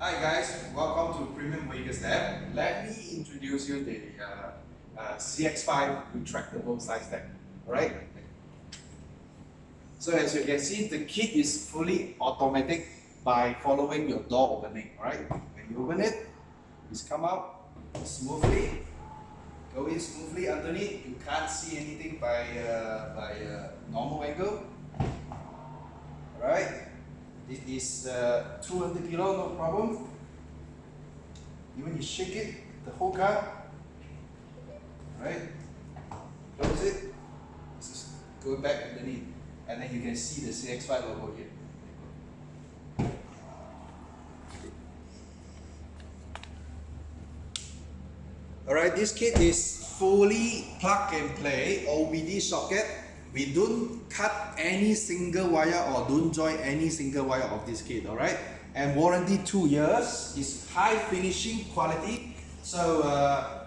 Hi guys, welcome to Premium Vegas Lab. Let me introduce you the uh, uh, CX5 retractable side stack. Alright? So as you can see, the kit is fully automatic by following your door opening. Alright? When you open it, it's come out smoothly, go in smoothly underneath. You can't see anything by, uh, by uh, normal angle. This is uh, 200 kilo, no problem. Even you shake it, the whole car, right? Close it, is go back underneath, and then you can see the CX5 logo here. Alright, this kit is fully plug and play OBD socket. We don't cut any single wire or don't join any single wire of this kit, alright? And warranty two years is high finishing quality. So uh,